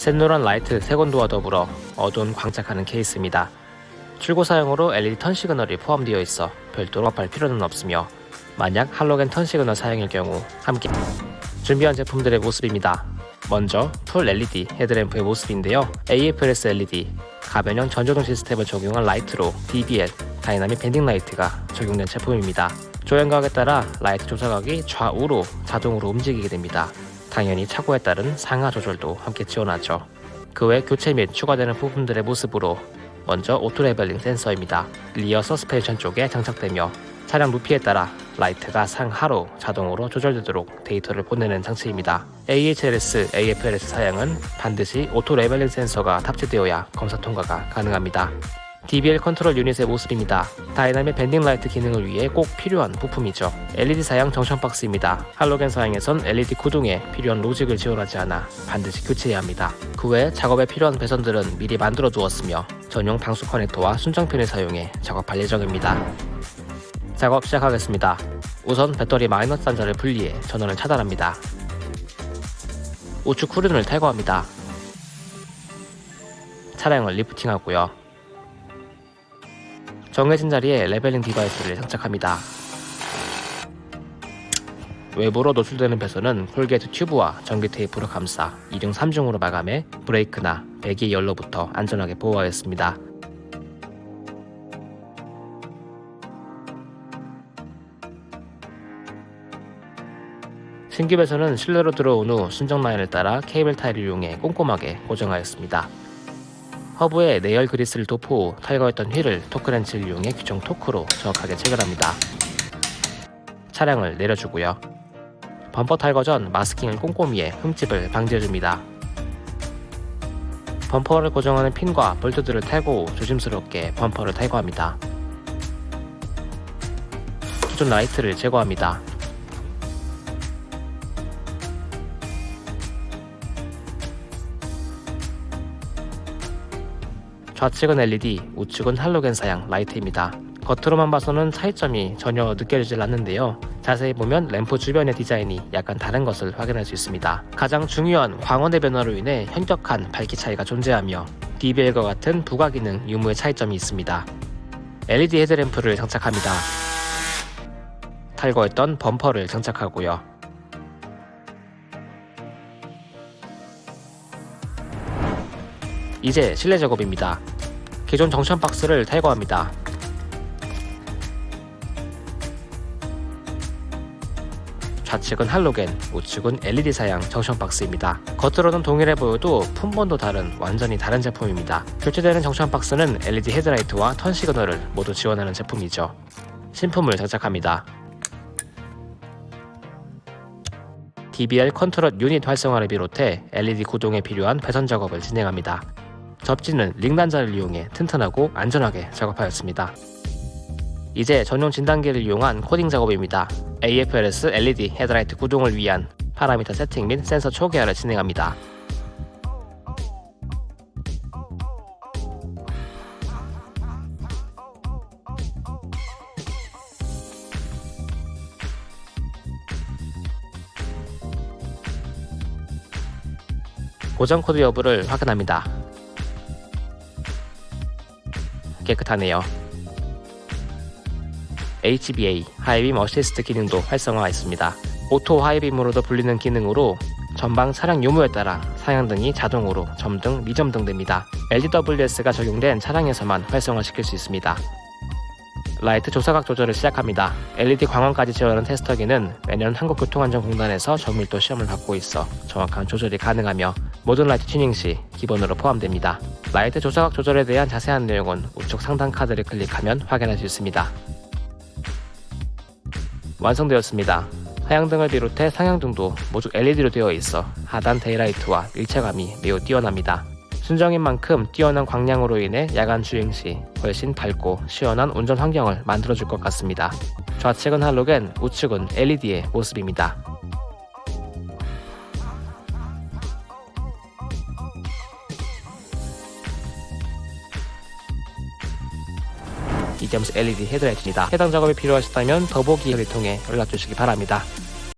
샛노란 라이트 색온도와 더불어 어두운 광착하는 케이스입니다. 출고 사용으로 LED turn signal이 포함되어 있어 별도로 합할 필요는 없으며 만약 할로겐 turn signal 사용일 경우 함께 준비한 제품들의 모습입니다. 먼저 full LED 헤드램프의 모습인데요. AFS LED 가변형 전조등 시스템을 적용한 라이트로 DBL dynamic bending light가 적용된 제품입니다. 조향각에 따라 라이트 조사각이 좌우로 자동으로 움직이게 됩니다. 당연히 차고에 따른 상하 조절도 함께 지원하죠. 그 외 교체 및 추가되는 부품들의 모습으로 먼저 auto leveling 센서입니다. rear suspension 쪽에 장착되며 차량 높이에 따라 라이트가 상하로 자동으로 조절되도록 데이터를 보내는 장치입니다. AHRS, AFRS 사양은 반드시 auto leveling 센서가 탑재되어야 검사 통과가 가능합니다. DBL control unit의 모습입니다. dynamic bending light 기능을 위해 꼭 필요한 부품이죠. LED 사양 junction box입니다. 할로겐 사양에선 LED 구동에 필요한 로직을 지원하지 않아 반드시 교체해야 합니다. 그 외 작업에 필요한 배선들은 미리 만들어 두었으며 전용 방수 커넥터와 순정핀을 사용해 작업할 예정입니다. 작업 시작하겠습니다. 우선 배터리 마이너스 단자를 분리해 전원을 차단합니다. 우측 후륜을 탈거합니다. 차량을 lifting하고요. 정해진 자리에 leveling device를 장착합니다. 외부로 노출되는 배선은 corrugate tube와 전기 테이프로 감싸 2중 3중으로 마감해 브레이크나 배기 열로부터 안전하게 보호하였습니다. 신규 배선은 실내로 들어온 후 순정 라인을 따라 케이블 타일을 이용해 꼼꼼하게 고정하였습니다. 허브에 내열 그리스를 도포 후 탈거했던 휠을 토크렌치를 이용해 규정 토크로 정확하게 체결합니다. 차량을 내려주고요. 범퍼 탈거 전 마스킹을 꼼꼼히 해 흠집을 방지해줍니다. 범퍼를 고정하는 핀과 볼트들을 탈고 후 조심스럽게 범퍼를 탈거합니다. 기존 라이트를 제거합니다. 좌측은 LED, 우측은 할로겐 사양 라이트입니다. 겉으로만 봐서는 차이점이 전혀 느껴지질 않는데요. 자세히 보면 램프 주변의 디자인이 약간 다른 것을 확인할 수 있습니다. 가장 중요한 광원의 변화로 인해 현격한 밝기 차이가 존재하며 DBL과 같은 부가 기능 유무의 차이점이 있습니다. LED 헤드램프를 장착합니다. 탈거했던 범퍼를 장착하고요. 이제 실내 작업입니다. 기존 junction box를 탈거합니다. 좌측은 할로겐, 우측은 LED 사양 junction box입니다. 겉으로는 동일해 보여도 품번도 다른 완전히 다른 제품입니다. 교체되는 junction box는 LED 헤드라이트와 turn signal을 모두 지원하는 제품이죠. 신품을 장착합니다. DBL control unit 활성화를 비롯해 LED 구동에 필요한 배선 작업을 진행합니다. 접지는 링단자를 이용해 튼튼하고 안전하게 작업하였습니다. 이제 전용 진단기를 이용한 코딩 작업입니다. AFRS LED 헤드라이트 구동을 위한 파라미터 세팅 및 센서 초기화를 진행합니다. 고장 코드 여부를 확인합니다. 깨끗하네요. HBA high beam assist 기능도 활성화했습니다. auto high beam으로도 불리는 기능으로 전방 차량 유무에 따라 상향등이 자동으로 점등, 미점등됩니다. LDWS가 적용된 차량에서만 활성화시킬 수 있습니다. 라이트 조사각 조절을 시작합니다. LED 광원까지 지원하는 테스터기는 매년 한국교통안전공단에서 정밀도 시험을 받고 있어 정확한 조절이 가능하며 모든 라이트 튜닝 시 기본으로 포함됩니다. 라이트 조사각 조절에 대한 자세한 내용은 우측 상단 카드를 클릭하면 확인할 수 있습니다. 완성되었습니다. 하향등을 비롯해 상향등도 모두 LED로 되어 있어 하단 daylight와 일체감이 매우 뛰어납니다. 순정인 만큼 뛰어난 광량으로 인해 야간 주행 시 훨씬 밝고 시원한 운전 환경을 만들어줄 것 같습니다. 좌측은 할로겐, 우측은 LED의 모습입니다. 이점스 LED 헤드라이트입니다. 해당 작업이 필요하시다면 더보기를 통해 연락 주시기 바랍니다.